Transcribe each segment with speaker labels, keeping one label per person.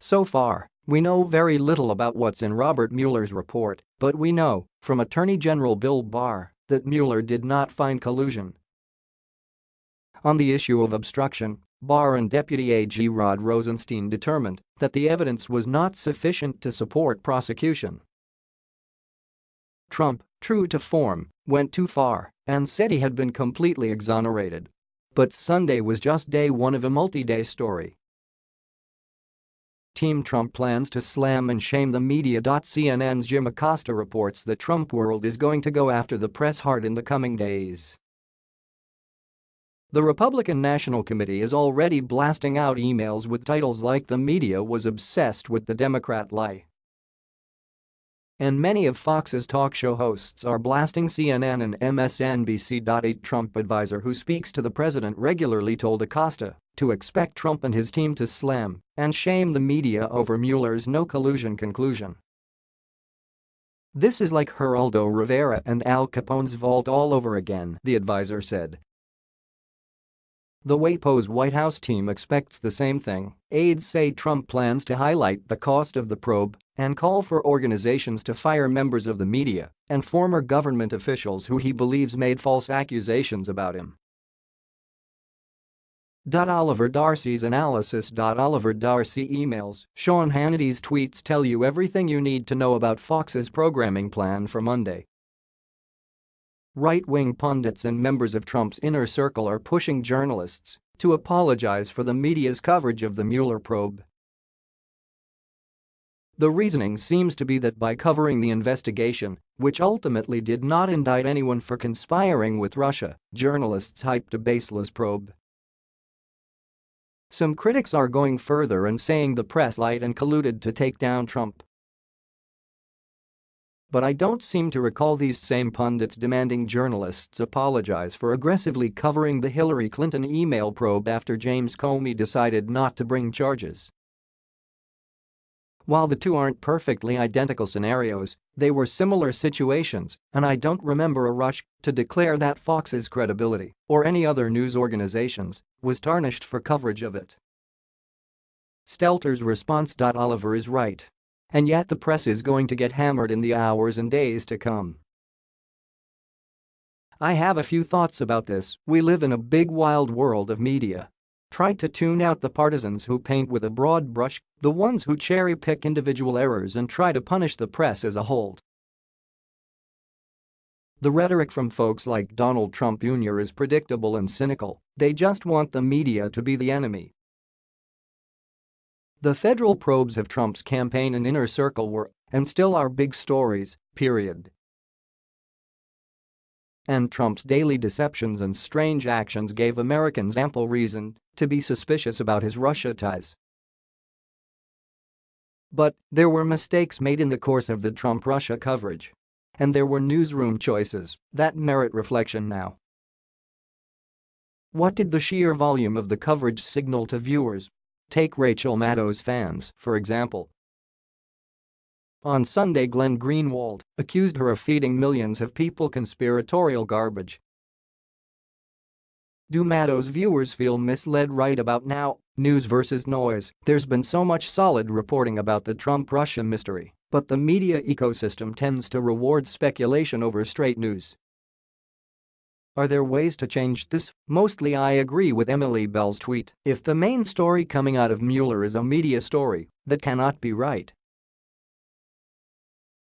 Speaker 1: So far, we know very little about what's in Robert Mueller's report, but we know, from Attorney General Bill Barr, that Mueller did not find collusion. On the issue of obstruction, Barr and Deputy AG Rod Rosenstein determined that the evidence was not sufficient to support prosecution. Trump, true to form, went too far and said he had been completely exonerated. But Sunday was just day one of a multi-day story Team Trump plans to slam and shame the media. CNN's Jim Acosta reports the Trump world is going to go after the press hard in the coming days. The Republican National Committee is already blasting out emails with titles like the media was obsessed with the Democrat lie. And many of Fox's talk show hosts are blasting CNN and MSNBC. A Trump advisor who speaks to the president regularly told Acosta to expect Trump and his team to slam and shame the media over Mueller's no collusion conclusion. This is like Geraldo Rivera and Al Capone's vault all over again, the advisor said. The WAPO's White House team expects the same thing. Aides say Trump plans to highlight the cost of the probe and call for organizations to fire members of the media and former government officials who he believes made false accusations about him. Oliver Darcy's analysis. Oliver Darcy emails Sean Hannity's tweets tell you everything you need to know about Fox's programming plan for Monday. Right-wing pundits and members of Trump's inner circle are pushing journalists to apologize for the media's coverage of the Mueller probe. The reasoning seems to be that by covering the investigation, which ultimately did not indict anyone for conspiring with Russia, journalists hyped a baseless probe. Some critics are going further and saying the press lied and colluded to take down Trump. But I don't seem to recall these same pundits demanding journalists apologize for aggressively covering the Hillary Clinton email probe after James Comey decided not to bring charges. While the two aren't perfectly identical scenarios, they were similar situations, and I don't remember a rush to declare that Fox's credibility, or any other news organization's, was tarnished for coverage of it. Stelter's response. Oliver is right. And yet the press is going to get hammered in the hours and days to come. I have a few thoughts about this, we live in a big wild world of media Try to tune out the partisans who paint with a broad brush, the ones who cherry-pick individual errors and try to punish the press as a whole. The rhetoric from folks like Donald Trump Jr. is predictable and cynical, they just want the media to be the enemy. The federal probes of Trump's campaign and inner circle were, and still are big stories, period and Trump's daily deceptions and strange actions gave Americans ample reason to be suspicious about his Russia ties. But there were mistakes made in the course of the Trump-Russia coverage. And there were newsroom choices that merit reflection now. What did the sheer volume of the coverage signal to viewers? Take Rachel Maddow's fans, for example. On Sunday Glenn Greenwald accused her of feeding millions of people conspiratorial garbage. Do Maddow's viewers feel misled right about now? News versus noise, there's been so much solid reporting about the Trump-Russia mystery, but the media ecosystem tends to reward speculation over straight news. Are there ways to change this? Mostly I agree with Emily Bell's tweet. If the main story coming out of Mueller is a media story, that cannot be right.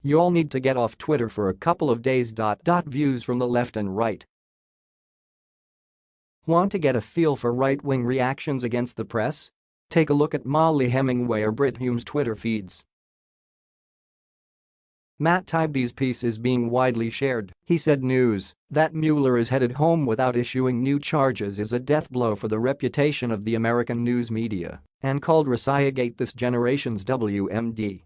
Speaker 1: You all need to get off Twitter for a couple of days. Views from the left and right. Want to get a feel for right-wing reactions against the press? Take a look at Mollie Hemingway or Brit Hume's Twitter feeds. Matt Taibbi's piece is being widely shared. He said news that Mueller is headed home without issuing new charges is a death blow for the reputation of the American news media and called Russiagate this generation's WMD.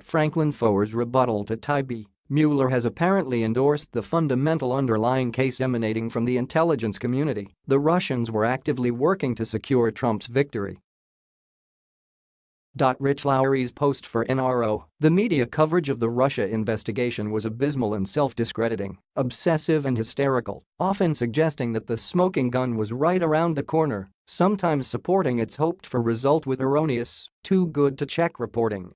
Speaker 1: Franklin Foer's rebuttal to Taibbi, Mueller has apparently endorsed the fundamental underlying case emanating from the intelligence community. The Russians were actively working to secure Trump's victory Rich Lowry's post for NRO, the media coverage of the Russia investigation was abysmal and self-discrediting, obsessive and hysterical, often suggesting that the smoking gun was right around the corner, sometimes supporting its hoped-for result with erroneous, too good to check reporting.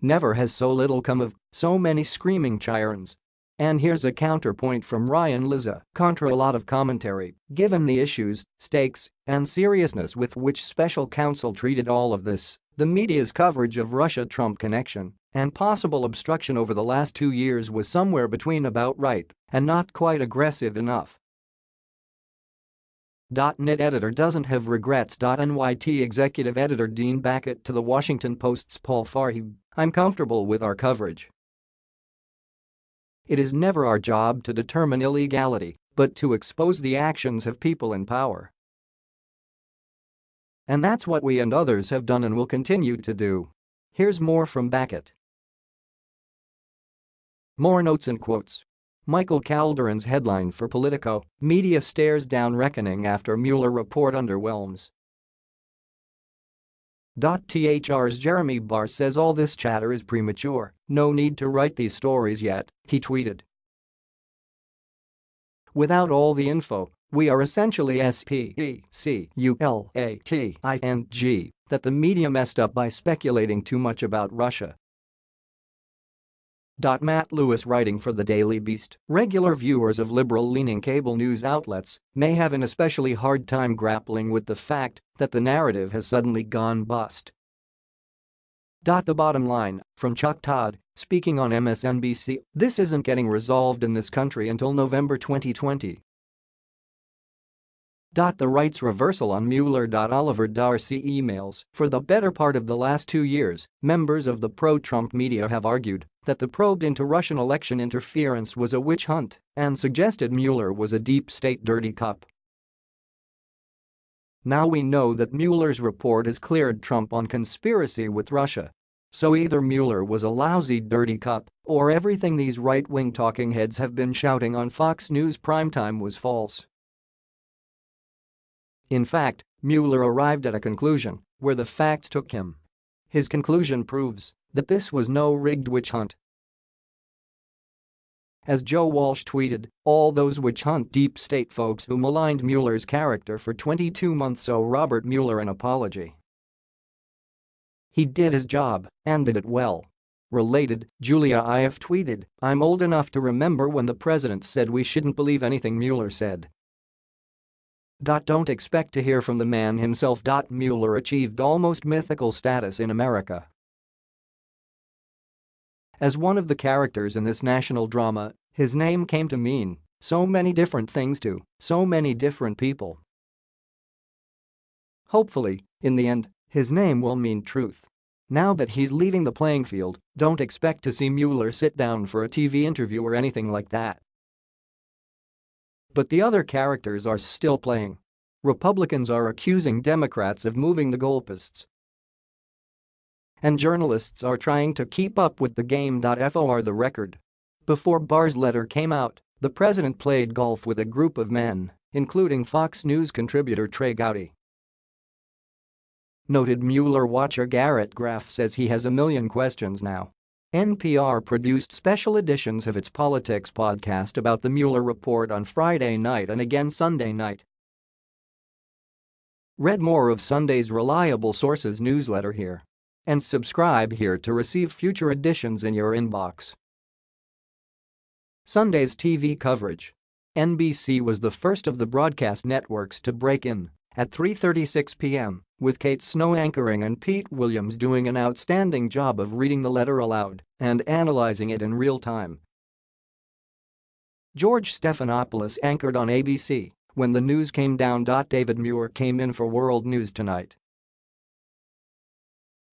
Speaker 1: Never has so little come of so many screaming chyrons and here's a counterpoint from Ryan Lizza, contra a lot of commentary, given the issues, stakes, and seriousness with which special counsel treated all of this, the media's coverage of Russia-Trump connection and possible obstruction over the last two years was somewhere between about right and not quite aggressive enough. .NET editor doesn't have regrets. NYT executive editor Dean Baquet to the Washington Post's Paul Farhi, I'm comfortable with our coverage. It is never our job to determine illegality, but to expose the actions of people in power. And that's what we and others have done and will continue to do. Here's more from Baquet. More notes and quotes. Michael Calderone's headline for Politico, media stares down reckoning after Mueller report underwhelms. THR's Jeremy Barr says all this chatter is premature, no need to write these stories yet, he tweeted. Without all the info, we are essentially S-P-E-C-U-L-A-T-I-N-G that the media messed up by speculating too much about Russia. Matt Lewis writing for the Daily Beast, regular viewers of liberal-leaning cable news outlets may have an especially hard time grappling with the fact that the narrative has suddenly gone bust. The bottom line, from Chuck Todd, speaking on MSNBC, this isn't getting resolved in this country until November 2020. The right's reversal on Mueller. Oliver Darcy emails, for the better part of the last two years, members of the pro-Trump media have argued that the probe into Russian election interference was a witch hunt and suggested Mueller was a deep state dirty cop. Now we know that Mueller's report has cleared Trump on conspiracy with Russia. So either Mueller was a lousy dirty cop or everything these right-wing talking heads have been shouting on Fox News primetime was false. In fact, Mueller arrived at a conclusion where the facts took him. His conclusion proves that this was no rigged witch hunt. As Joe Walsh tweeted, all those witch hunt deep state folks who maligned Mueller's character for 22 months owe Robert Mueller an apology. He did his job and did it well. Related, Julia Ioffe tweeted, I'm old enough to remember when the president said we shouldn't believe anything Mueller said. Don't expect to hear from the man himself. Mueller achieved almost mythical status in America. As one of the characters in this national drama, his name came to mean so many different things to so many different people. Hopefully, in the end, his name will mean truth. Now that he's leaving the playing field, don't expect to see Mueller sit down for a TV interview or anything like that. But the other characters are still playing. Republicans are accusing Democrats of moving the goalposts. And journalists are trying to keep up with the game. For the record. Before Barr's letter came out, the president played golf with a group of men, including Fox News contributor Trey Gowdy. Noted Mueller watcher Garrett Graff says he has a million questions now. NPR produced special editions of its Politics podcast about the Mueller report on Friday night and again Sunday night. Read more of Sunday's Reliable Sources newsletter here. And subscribe here to receive future editions in your inbox. Sunday's TV coverage. NBC was the first of the broadcast networks to break in at 3.36 p.m., with Kate Snow anchoring and Pete Williams doing an outstanding job of reading the letter aloud and analyzing it in real time. George Stephanopoulos anchored on ABC when the news came down. David Muir came in for World News Tonight.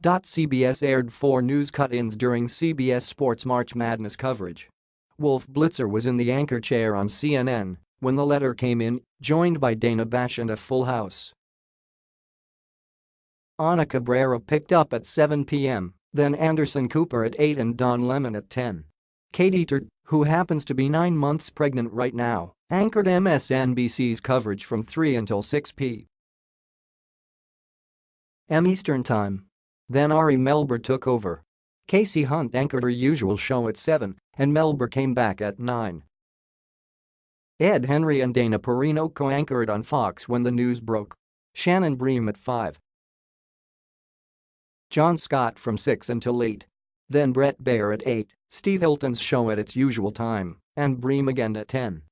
Speaker 1: CBS aired four news cut-ins during CBS Sports March Madness coverage. Wolf Blitzer was in the anchor chair on CNN when the letter came in, joined by Dana Bash and a full house. Ana Cabrera picked up at 7 p.m., then Anderson Cooper at 8 and Don Lemon at 10. Katy Tur, who happens to be nine months pregnant right now, anchored MSNBC's coverage from 3 until 6 p. m Eastern Time. Then Ari Melber took over. Kasie Hunt anchored her usual show at 7, and Melber came back at 9. Ed Henry and Dana Perino co-anchored on Fox when the news broke. Shannon Bream at 5. John Scott from 6 until 8. Then Bret Baier at 8, Steve Hilton's show at its usual time, and Bream again at 10.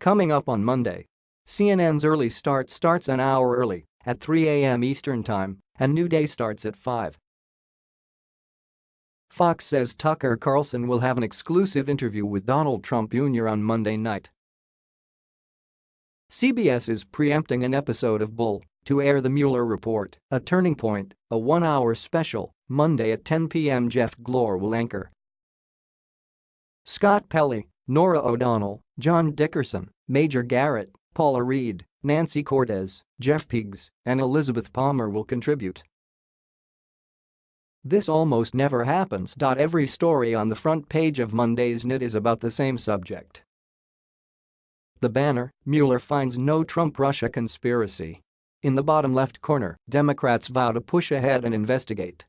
Speaker 1: Coming up on Monday. CNN's early start starts an hour early, at 3 a.m. Eastern Time, and New Day starts at 5. Fox says Tucker Carlson will have an exclusive interview with Donald Trump Jr. on Monday night. CBS is preempting an episode of Bull to air the Mueller report, a turning point, a one-hour special, Monday at 10 p.m. Jeff Glor will anchor. Scott Pelley, Norah O'Donnell, John Dickerson, Major Garrett, Paula Reid, Nancy Cordes, Jeff Pegues, and Elizabeth Palmer will contribute. This almost never happens. Every story on the front page of Monday's NIT is about the same subject. The banner, Mueller finds no Trump-Russia conspiracy. In the bottom left corner, Democrats vow to push ahead and investigate.